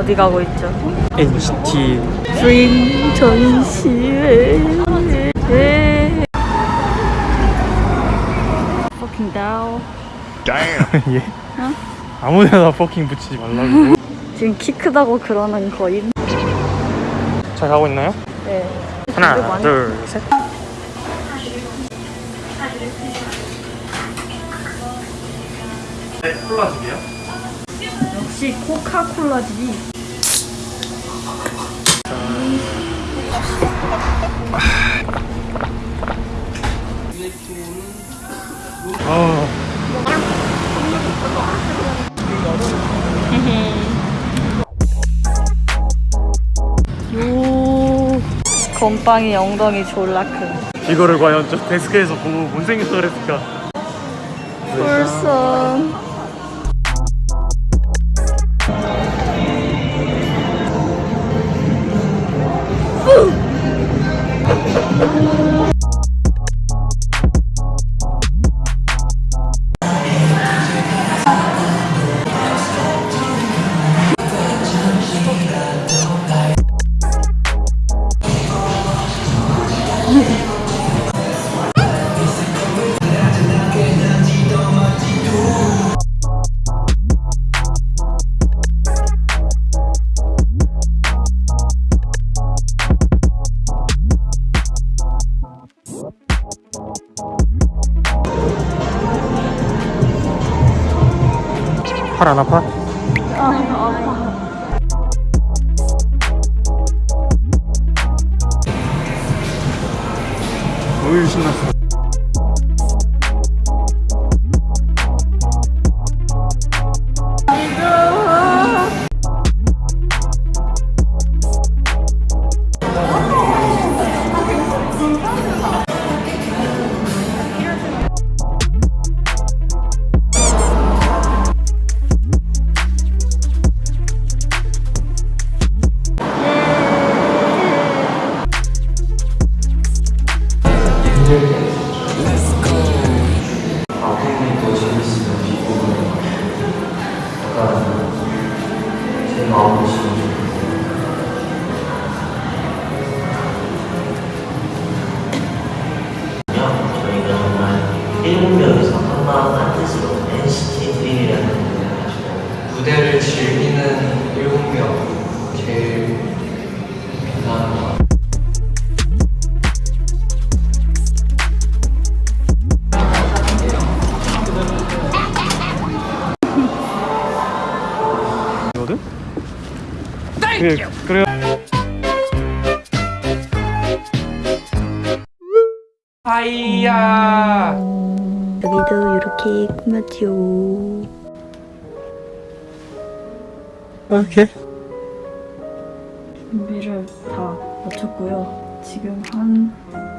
어디 가고 있죠? NCT 드림 전시회. Fucking down. 예? 아무데나 퍼킹 붙이지 말라고 지금 키 크다고 그러는 거임? 잘 가고 있나요? 네. 하나 둘셋 네, 콜라 두 개요? 역시 코카콜라지. 아, 요. 건빵이 엉덩이 졸라 큰. 이거를 과연 저 데스크에서 보고 뭔 생각을 했을까 꿀선. 아파? 어 하이야. 여기도 이렇게 꾸몄지요. 오케이 준비를 다 마쳤고요. 지금 한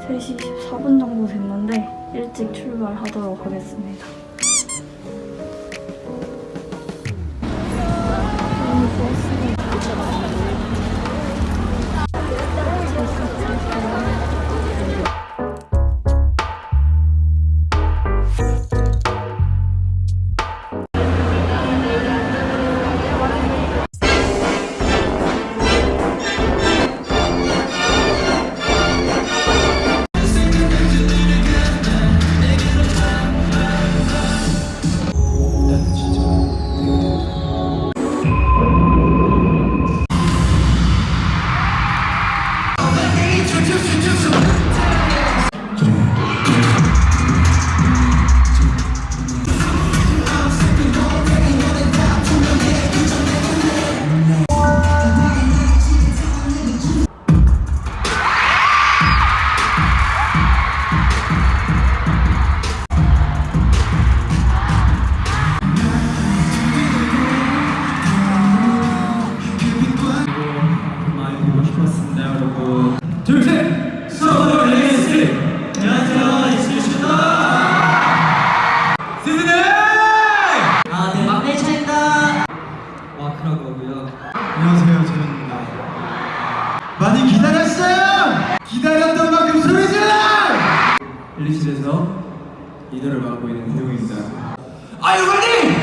3시 14분 정도 됐는데 일찍 출발하도록 하겠습니다. 있는 대웅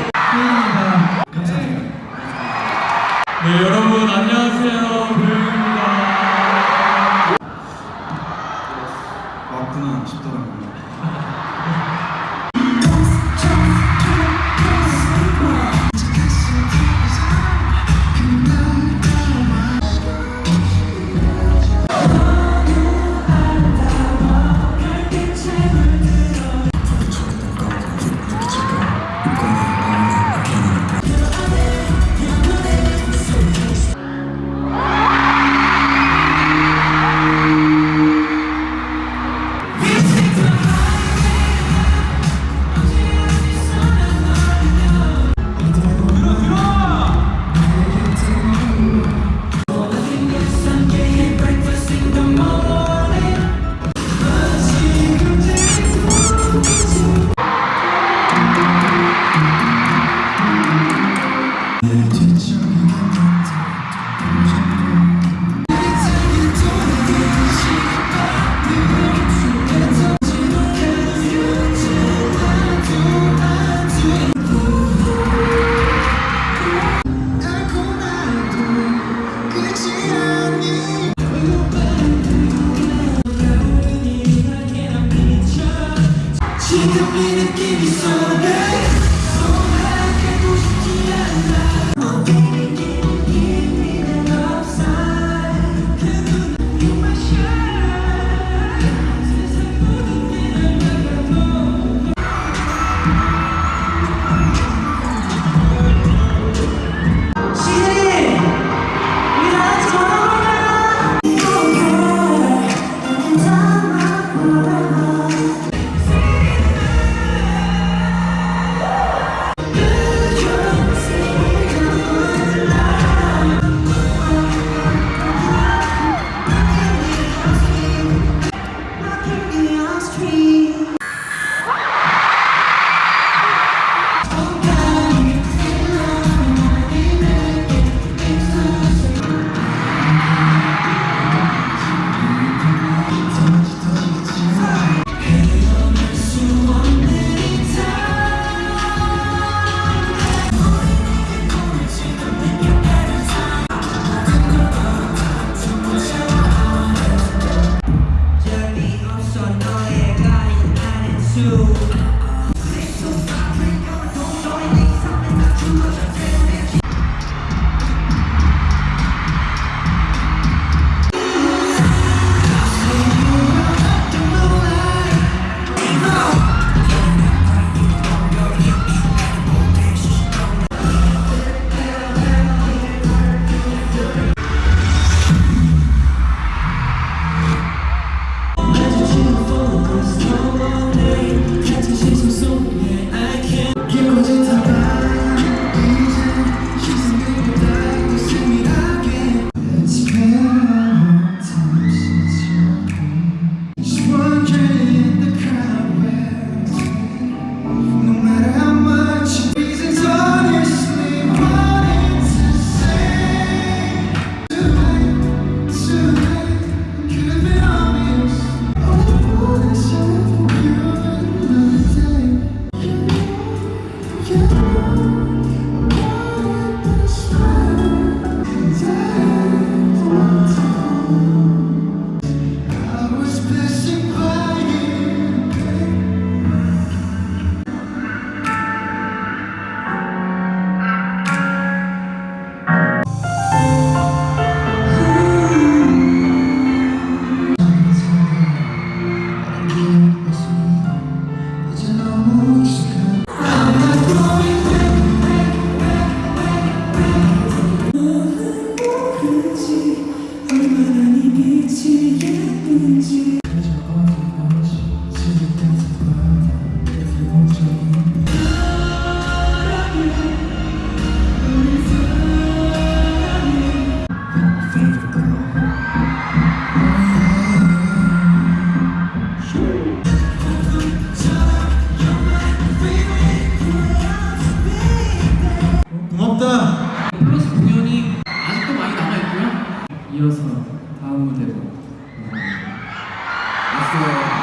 for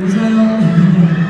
웃어요.